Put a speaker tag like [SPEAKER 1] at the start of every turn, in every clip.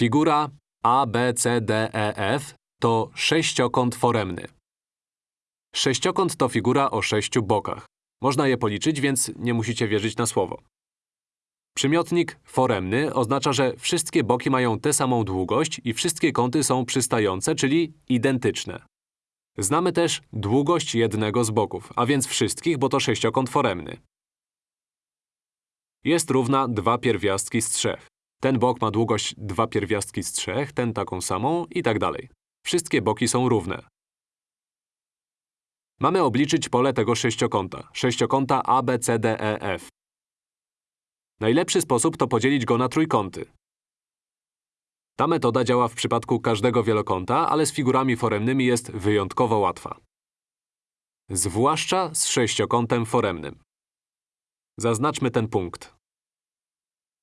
[SPEAKER 1] Figura ABCDEF to sześciokąt foremny. Sześciokąt to figura o sześciu bokach. Można je policzyć, więc nie musicie wierzyć na słowo. Przymiotnik foremny oznacza, że wszystkie boki mają tę samą długość i wszystkie kąty są przystające, czyli identyczne. Znamy też długość jednego z boków, a więc wszystkich, bo to sześciokąt foremny. Jest równa 2 pierwiastki z 3. Ten bok ma długość 2 pierwiastki z 3, ten taką samą i tak dalej. Wszystkie boki są równe. Mamy obliczyć pole tego sześciokąta, sześciokąta ABCDEF. Najlepszy sposób to podzielić go na trójkąty. Ta metoda działa w przypadku każdego wielokąta, ale z figurami foremnymi jest wyjątkowo łatwa. Zwłaszcza z sześciokątem foremnym. Zaznaczmy ten punkt.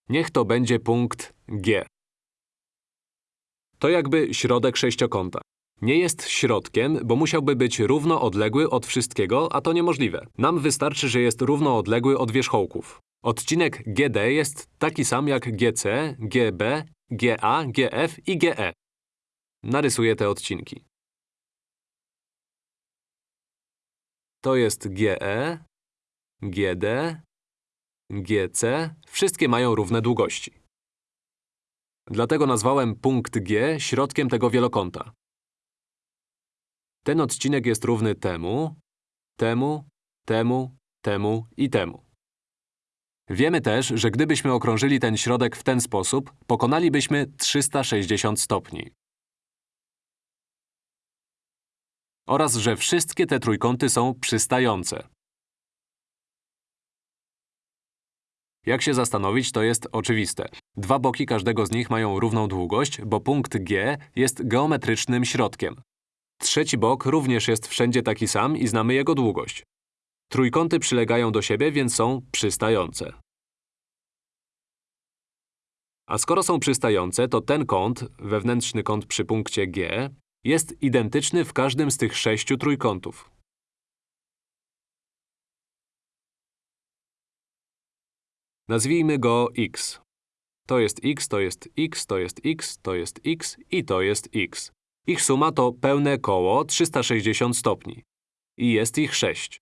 [SPEAKER 1] Niech to będzie punkt G. To jakby środek sześciokąta. Nie jest środkiem, bo musiałby być równo odległy od wszystkiego, a to niemożliwe. Nam wystarczy, że jest równo odległy od wierzchołków. Odcinek GD jest taki sam jak GC, GB, GA, GF i GE. Narysuję te odcinki. To jest GE, GD, GC. Wszystkie mają równe długości. Dlatego nazwałem punkt G środkiem tego wielokąta. Ten odcinek jest równy temu, temu, temu, temu i temu. Wiemy też, że gdybyśmy okrążyli ten środek w ten sposób, pokonalibyśmy 360 stopni. Oraz, że wszystkie te trójkąty są przystające. Jak się zastanowić, to jest oczywiste. Dwa boki każdego z nich mają równą długość, bo punkt G jest geometrycznym środkiem. Trzeci bok również jest wszędzie taki sam i znamy jego długość. Trójkąty przylegają do siebie, więc są przystające. A skoro są przystające, to ten kąt, wewnętrzny kąt przy punkcie G, jest identyczny w każdym z tych sześciu trójkątów. Nazwijmy go x. To jest x, to jest x, to jest x, to jest x i to jest x. Ich suma to pełne koło 360 stopni. I jest ich 6.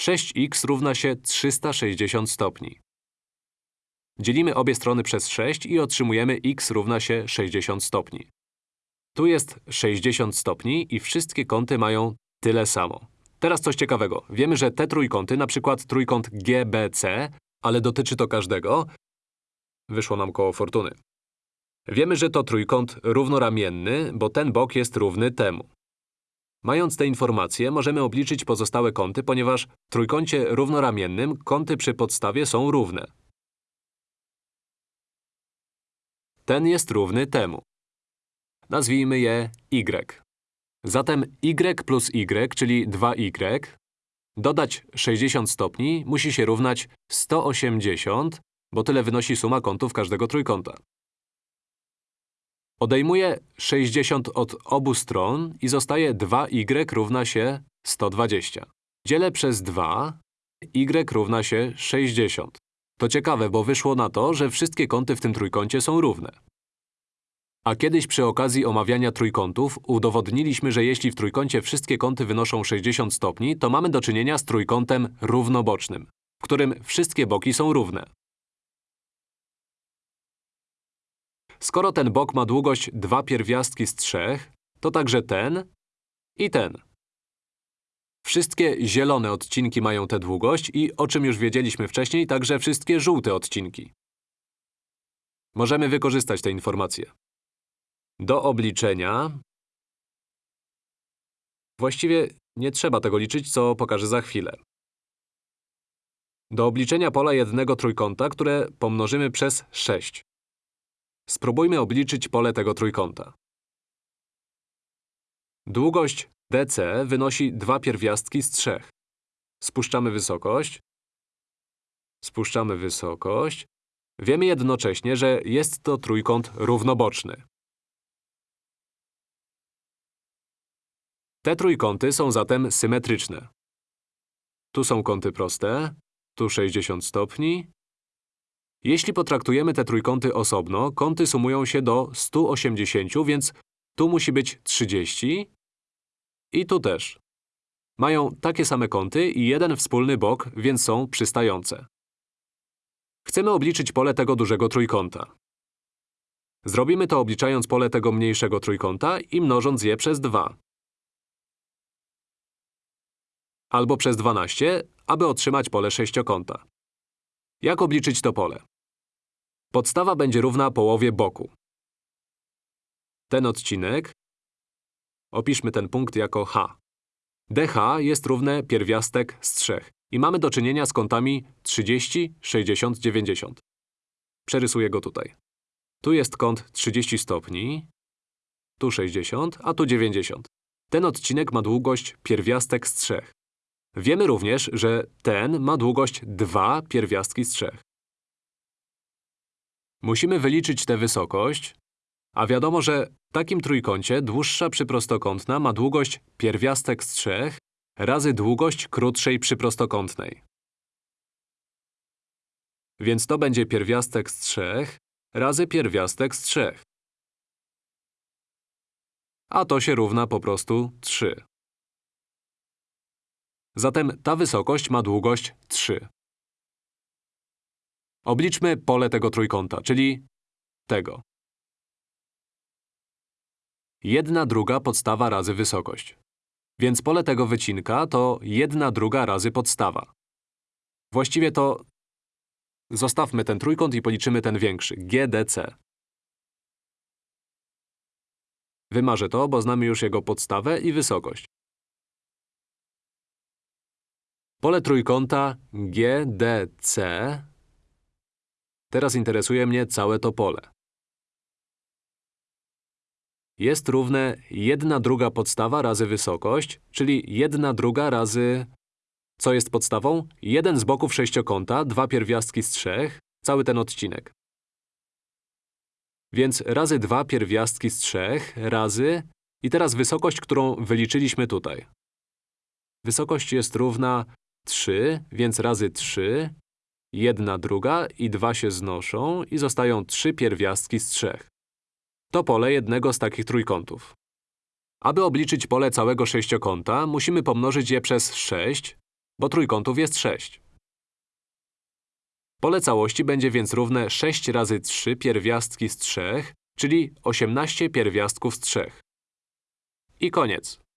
[SPEAKER 1] 6x równa się 360 stopni. Dzielimy obie strony przez 6 i otrzymujemy x równa się 60 stopni. Tu jest 60 stopni i wszystkie kąty mają tyle samo. Teraz coś ciekawego. Wiemy, że te trójkąty, przykład trójkąt GBC, ale dotyczy to każdego, wyszło nam koło fortuny. Wiemy, że to trójkąt równoramienny, bo ten bok jest równy temu. Mając te informacje, możemy obliczyć pozostałe kąty, ponieważ w trójkącie równoramiennym kąty przy podstawie są równe. Ten jest równy temu. Nazwijmy je y. Zatem y plus y, czyli 2y, dodać 60 stopni musi się równać 180, bo tyle wynosi suma kątów każdego trójkąta. Odejmuję 60 od obu stron i zostaje 2y równa się 120. Dzielę przez 2, y równa się 60. To ciekawe, bo wyszło na to, że wszystkie kąty w tym trójkącie są równe. A kiedyś przy okazji omawiania trójkątów udowodniliśmy, że jeśli w trójkącie wszystkie kąty wynoszą 60 stopni, to mamy do czynienia z trójkątem równobocznym, w którym wszystkie boki są równe. Skoro ten bok ma długość 2 pierwiastki z 3, to także ten i ten. Wszystkie zielone odcinki mają tę długość i, o czym już wiedzieliśmy wcześniej, także wszystkie żółte odcinki. Możemy wykorzystać te informacje. Do obliczenia… Właściwie nie trzeba tego liczyć, co pokażę za chwilę. Do obliczenia pola jednego trójkąta, które pomnożymy przez 6. Spróbujmy obliczyć pole tego trójkąta. Długość DC wynosi dwa pierwiastki z 3. Spuszczamy wysokość. Spuszczamy wysokość. Wiemy jednocześnie, że jest to trójkąt równoboczny. Te trójkąty są zatem symetryczne. Tu są kąty proste, tu 60 stopni, Jeśli potraktujemy te trójkąty osobno, kąty sumują się do 180, więc tu musi być 30 i tu też. Mają takie same kąty i jeden wspólny bok, więc są przystające. Chcemy obliczyć pole tego dużego trójkąta. Zrobimy to obliczając pole tego mniejszego trójkąta i mnożąc je przez 2. Albo przez 12, aby otrzymać pole sześciokąta. Jak obliczyć to pole? Podstawa będzie równa połowie boku. Ten odcinek… Opiszmy ten punkt jako h. dh jest równe pierwiastek z 3 i mamy do czynienia z kątami 30, 60, 90. Przerysuję go tutaj. Tu jest kąt 30 stopni, tu 60, a tu 90. Ten odcinek ma długość pierwiastek z 3. Wiemy również, że ten ma długość 2 pierwiastki z 3. Musimy wyliczyć tę wysokość, a wiadomo, że w takim trójkącie dłuższa przyprostokątna ma długość pierwiastek z 3 razy długość krótszej przyprostokątnej. Więc to będzie pierwiastek z 3 razy pierwiastek z 3. A to się równa po prostu 3. Zatem ta wysokość ma długość 3. Obliczmy pole tego trójkąta, czyli tego. 1 druga podstawa razy wysokość. Więc pole tego wycinka to 1 druga razy podstawa. Właściwie to… Zostawmy ten trójkąt i policzymy ten większy, GDC. Wymarzę to, bo znamy już jego podstawę i wysokość. Pole trójkąta GDC… Teraz interesuje mnie całe to pole. Jest równe 1 druga podstawa razy wysokość, czyli 1 druga razy… Co jest podstawą? Jeden z boków sześciokąta, dwa pierwiastki z trzech, cały ten odcinek. Więc razy dwa pierwiastki z trzech, razy… I teraz wysokość, którą wyliczyliśmy tutaj. Wysokość jest równa 3, więc razy 3, 1 druga i 2 się znoszą i zostają 3 pierwiastki z 3. To pole jednego z takich trójkątów. Aby obliczyć pole całego sześciokąta, musimy pomnożyć je przez 6, bo trójkątów jest 6. Pole całości będzie więc równe 6 razy 3 pierwiastki z 3, czyli 18 pierwiastków z 3. I koniec.